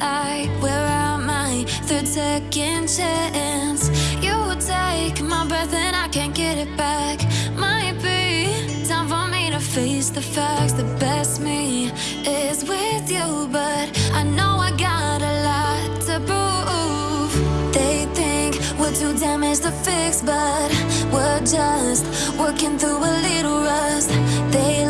like we're out my third second chance. You take my breath and I can't get it back. Might be time for me to face the facts. The best me is with you, but I know I got a lot to prove. They think we're too damaged to fix, but we're just working through a little rust. They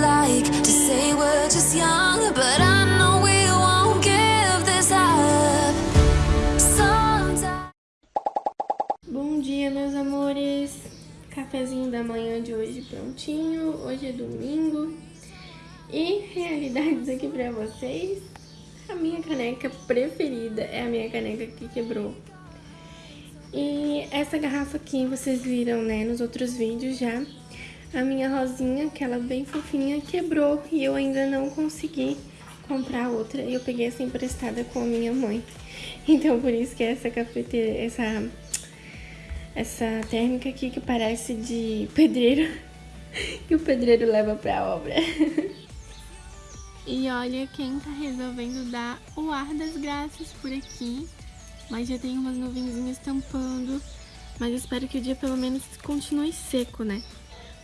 Cafezinho da manhã de hoje prontinho. Hoje é domingo. E realidades aqui pra vocês. A minha caneca preferida é a minha caneca que quebrou. E essa garrafa aqui vocês viram, né, nos outros vídeos já. A minha rosinha, aquela bem fofinha, quebrou e eu ainda não consegui comprar outra. Eu peguei essa emprestada com a minha mãe. Então por isso que essa cafeteira, essa essa térmica aqui que parece de pedreiro, que o pedreiro leva pra obra. E olha quem tá resolvendo dar o ar das graças por aqui. Mas já tem umas nuvenzinhas tampando. Mas espero que o dia pelo menos continue seco, né?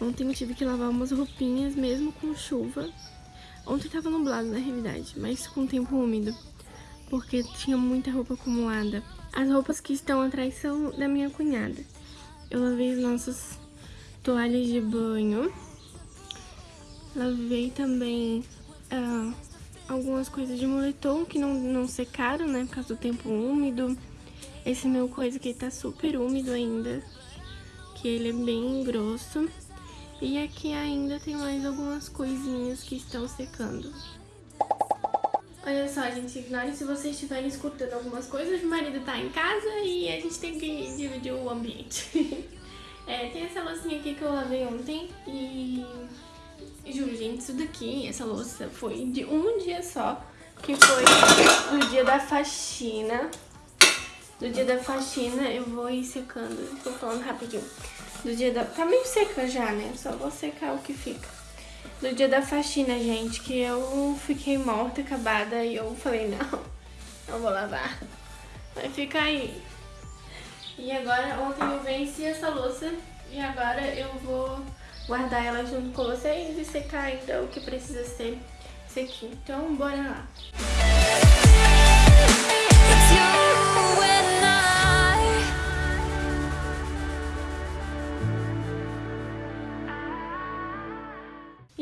Ontem eu tive que lavar umas roupinhas mesmo com chuva. Ontem tava nublado na realidade, mas com tempo úmido. Porque tinha muita roupa acumulada. As roupas que estão atrás são da minha cunhada. Eu lavei as nossas toalhas de banho. Lavei também uh, algumas coisas de moletom que não, não secaram, né? Por causa do tempo úmido. Esse meu coisa aqui tá super úmido ainda. Que ele é bem grosso. E aqui ainda tem mais algumas coisinhas que estão secando. Olha só, gente, ignore se vocês estiverem escutando algumas coisas. O marido tá em casa e a gente tem que dividir o ambiente. é, tem essa loucinha aqui que eu lavei ontem e... Juro, gente, isso daqui, essa louça, foi de um dia só. Que foi do dia da faxina. Do dia da faxina eu vou ir secando. Tô falando rapidinho. Do dia da... Tá meio seca já, né? Só vou secar o que fica do dia da faxina, gente, que eu fiquei morta, acabada, e eu falei, não, não vou lavar, vai ficar aí. E agora, ontem eu venci essa louça, e agora eu vou guardar ela junto com vocês e secar ainda o que precisa ser sequinho. Então, bora lá.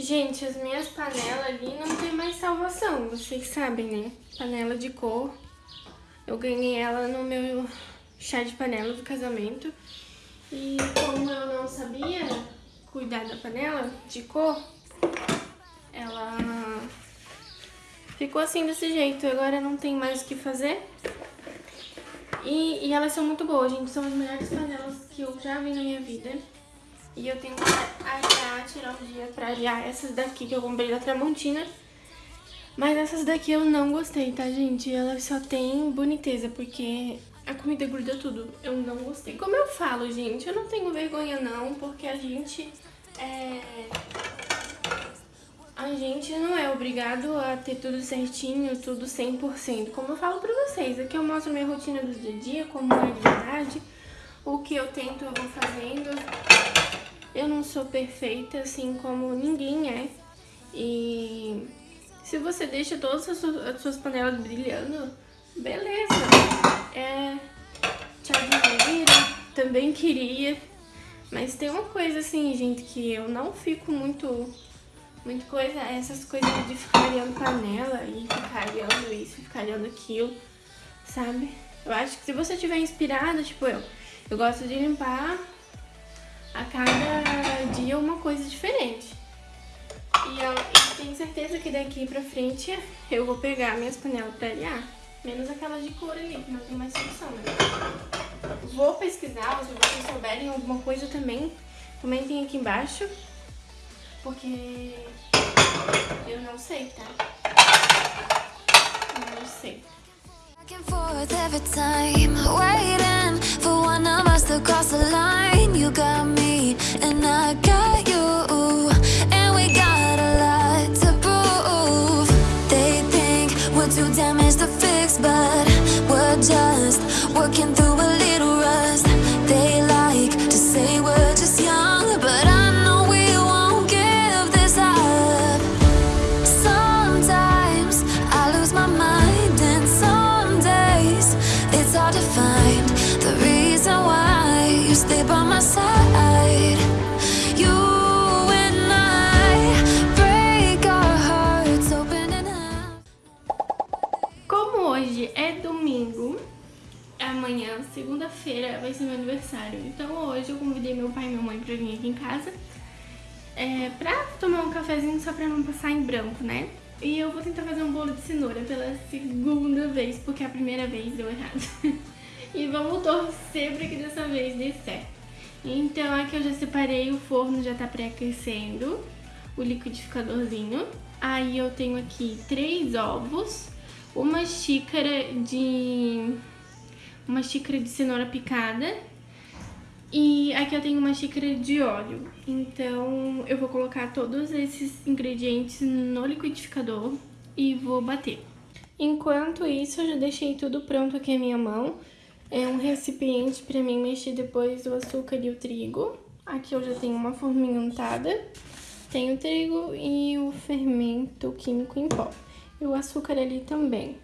Gente, as minhas panelas ali não tem mais salvação, vocês sabem, né? Panela de cor. Eu ganhei ela no meu chá de panela do casamento. E como eu não sabia cuidar da panela de cor, ela ficou assim desse jeito. Agora não tem mais o que fazer. E, e elas são muito boas, gente. São as melhores panelas que eu já vi na minha vida. E eu tenho que arear, tirar um dia pra arear essas daqui que eu comprei da Tramontina. Mas essas daqui eu não gostei, tá, gente? Elas só tem boniteza, porque a comida gruda tudo. Eu não gostei. Como eu falo, gente, eu não tenho vergonha não, porque a gente é... A gente não é obrigado a ter tudo certinho, tudo 100%. Como eu falo pra vocês, aqui eu mostro minha rotina do dia a dia, como é de verdade. O que eu tento eu vou fazendo. Eu não sou perfeita, assim como ninguém é. E se você deixa todas as suas, as suas panelas brilhando, beleza. É, te admiro, também queria. Mas tem uma coisa assim, gente, que eu não fico muito... Muito coisa, essas coisas de ficar olhando panela e ficar olhando isso, ficar olhando aquilo, sabe? Eu acho que se você estiver inspirada, tipo eu, eu gosto de limpar a cada dia uma coisa diferente. E eu e tenho certeza que daqui pra frente eu vou pegar minhas panelas pra arear. Menos aquelas de couro ali, que não tem mais solução, né? Vou pesquisar, se vocês souberem alguma coisa também, comentem aqui embaixo. Porque eu não sei, tá? Eu não sei. every time Waiting for one of us to cross the line. You got me and I got you And we got a lot to prove. They think we're too damaged to fix But we're just working through hoje é domingo, amanhã, segunda-feira, vai ser meu aniversário. Então hoje eu convidei meu pai e minha mãe pra vir aqui em casa é, pra tomar um cafezinho só pra não passar em branco, né? E eu vou tentar fazer um bolo de cenoura pela segunda vez, porque a primeira vez deu errado. e vamos torcer pra que dessa vez dê certo. Então aqui eu já separei, o forno já tá pré-aquecendo, o liquidificadorzinho. Aí eu tenho aqui três ovos, uma xícara de uma xícara de cenoura picada e aqui eu tenho uma xícara de óleo. Então eu vou colocar todos esses ingredientes no liquidificador e vou bater. Enquanto isso, eu já deixei tudo pronto aqui à minha mão. É um recipiente para mim mexer depois o açúcar e o trigo. Aqui eu já tenho uma forminha untada. Tem o trigo e o fermento químico em pó. E o açúcar ali também.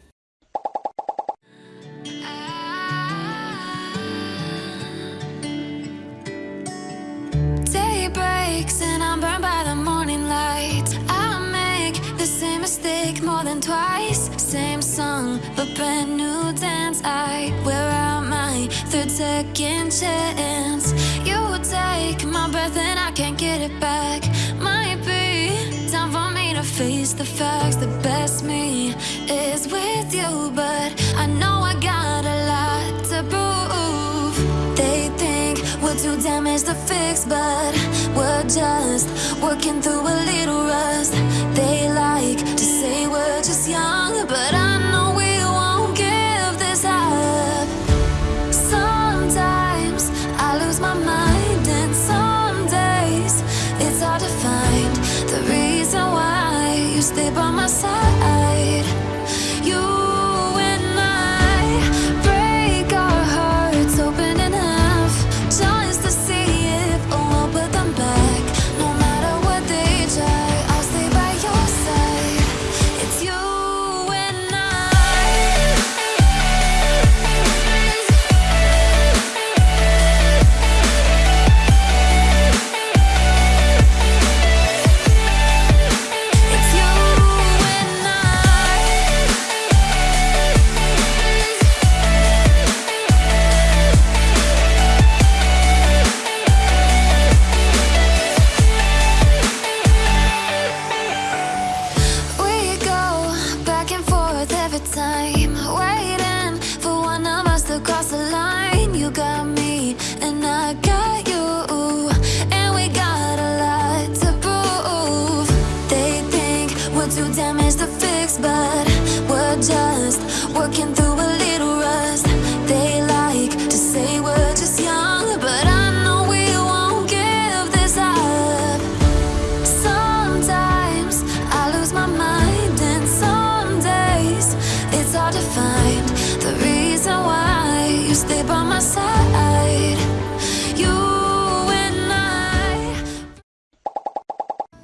Same song, but brand new dance. I wear out my third second chance. You take my breath and I can't get it back face the facts The best me is with you. But I know I got a lot to prove. They think we're too damaged to fix But we're just working through a little rust. They like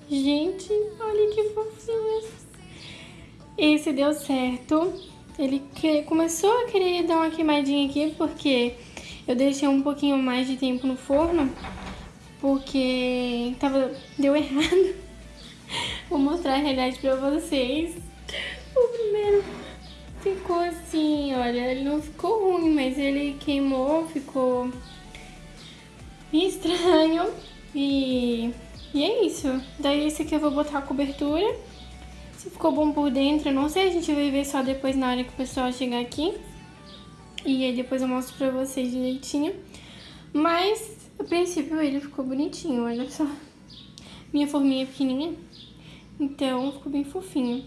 Gente, olha que fofinho. Esse deu certo. Ele que... começou a querer dar uma queimadinha aqui porque eu deixei um pouquinho mais de tempo no forno porque tava... deu errado. Vou mostrar a realidade pra vocês. O primeiro ficou assim, olha, ele não ficou ruim, mas ele queimou, ficou estranho e e é isso. Daí esse aqui eu vou botar a cobertura. Se ficou bom por dentro, eu não sei. A gente vai ver só depois na hora que o pessoal chegar aqui. E aí depois eu mostro pra vocês direitinho. Mas, a princípio, ele ficou bonitinho, olha só. Minha forminha é pequenininha. Então, ficou bem fofinho.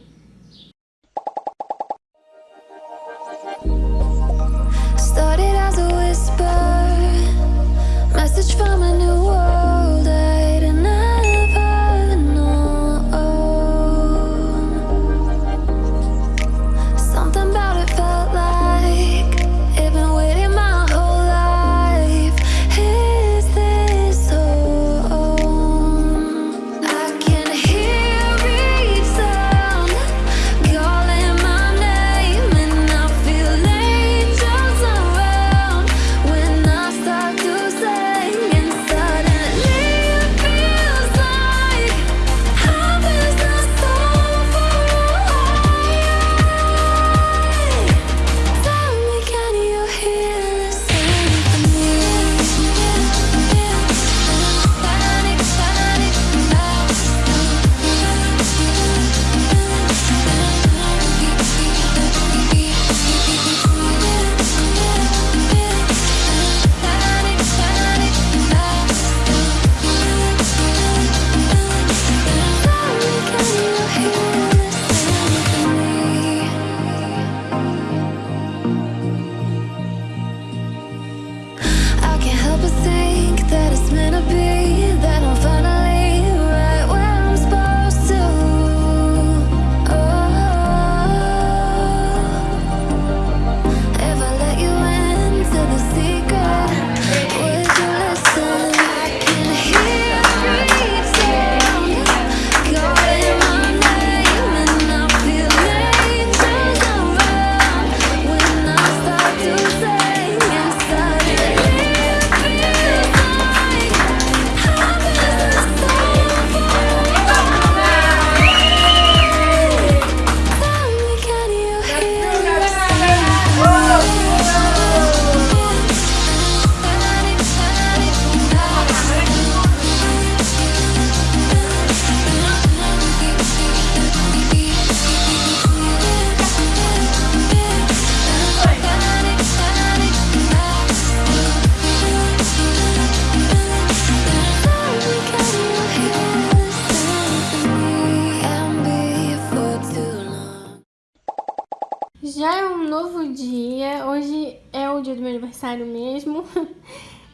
Aniversário mesmo.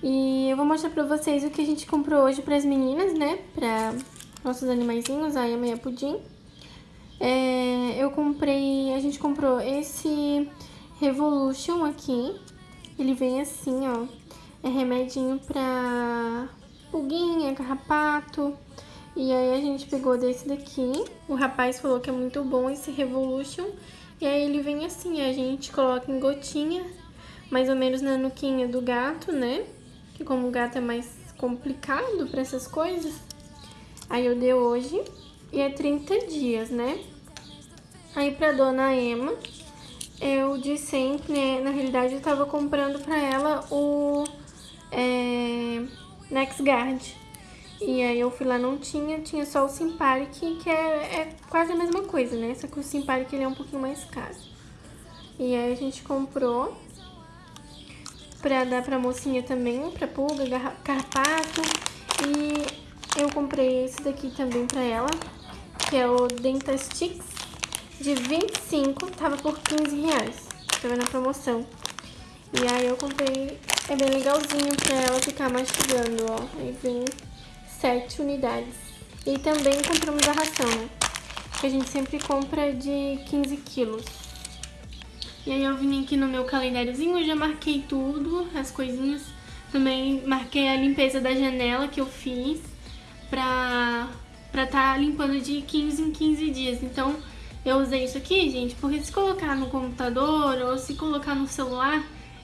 E eu vou mostrar pra vocês o que a gente comprou hoje pras meninas, né? Pra nossos animaizinhos, a Emma e a Pudim. É, eu comprei, a gente comprou esse Revolution aqui. Ele vem assim, ó. É remedinho pra pulguinha, carrapato. E aí a gente pegou desse daqui. O rapaz falou que é muito bom esse Revolution. E aí ele vem assim, a gente coloca em gotinha, mais ou menos na nuquinha do gato, né? Que como o gato é mais complicado pra essas coisas. Aí eu dei hoje. E é 30 dias, né? Aí pra dona Emma, eu de sempre, né? Na realidade eu tava comprando pra ela o é, NexGuard. E aí eu fui lá, não tinha, tinha só o Simparic, que é, é quase a mesma coisa, né? Só que o Simparic ele é um pouquinho mais caro. E aí a gente comprou pra dar pra mocinha também, pra pulga, carpato. E eu comprei esse daqui também pra ela, que é o Dentastix de 25, tava por 15 reais. Tava na promoção. E aí eu comprei, é bem legalzinho pra ela ficar mastigando, ó. Aí vem 7 unidades. E também compramos a ração, né? Que a gente sempre compra de 15 quilos. E aí eu vim aqui no meu calendáriozinho, eu já marquei tudo, as coisinhas. Também marquei a limpeza da janela que eu fiz pra pra tá limpando de 15 em 15 dias. Então eu usei isso aqui, gente, porque se colocar no computador ou se colocar no celular,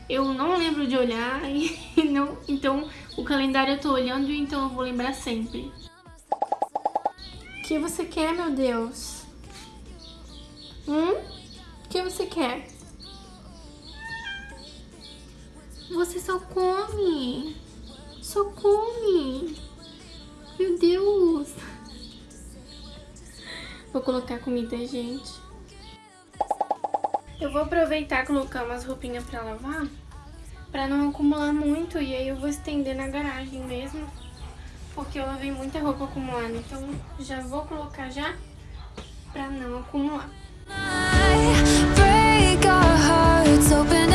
eu não lembro de olhar e não, então o calendário eu tô olhando, então eu vou lembrar sempre. O que você quer, meu Deus? Hum? O que você quer? Você só come. Só come. Meu Deus. Vou colocar comida, gente. Eu vou aproveitar e colocar umas roupinhas pra lavar, pra não acumular muito, e aí eu vou estender na garagem mesmo, porque eu lavei muita roupa acumulada, então já vou colocar já pra não acumular. break our hearts open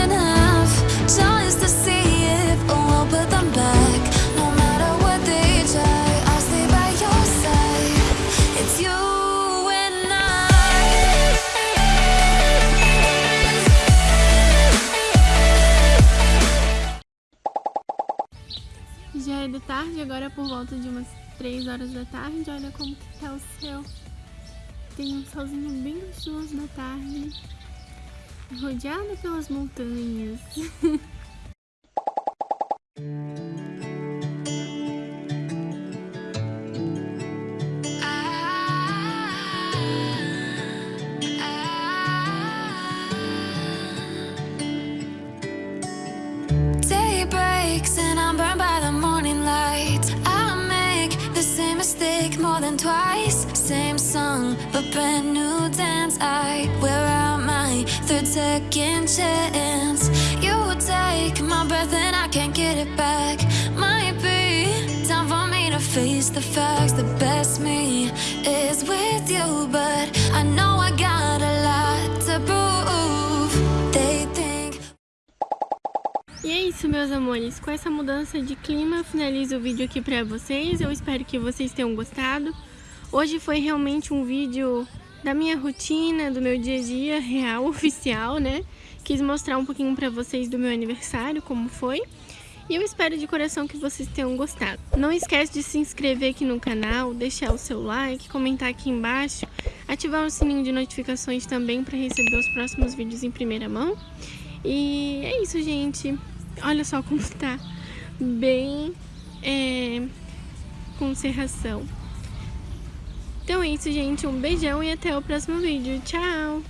Já é de tarde, agora por volta de umas 3 horas da tarde. Olha como que tá o céu. Tem um solzinho bem gostoso na tarde. Rodeado pelas montanhas. More than twice. Same song, but brand new dance I wear out second chance You take my breath and I can't get it back Might be time for me to face the facts The best me is with you But I know I got a lot to prove They think E é isso, meus amores. Com essa mudança de clima, finalizo o vídeo aqui pra vocês. Eu espero que vocês tenham gostado. Hoje foi realmente um vídeo da minha rotina, do meu dia a dia real, oficial, né? Quis mostrar um pouquinho pra vocês do meu aniversário, como foi. E eu espero de coração que vocês tenham gostado. Não esquece de se inscrever aqui no canal, deixar o seu like, comentar aqui embaixo, ativar o sininho de notificações também para receber os próximos vídeos em primeira mão. E é isso, gente. Olha só como tá bem é, com serração. Então é isso, gente. Um beijão e até o próximo vídeo. Tchau!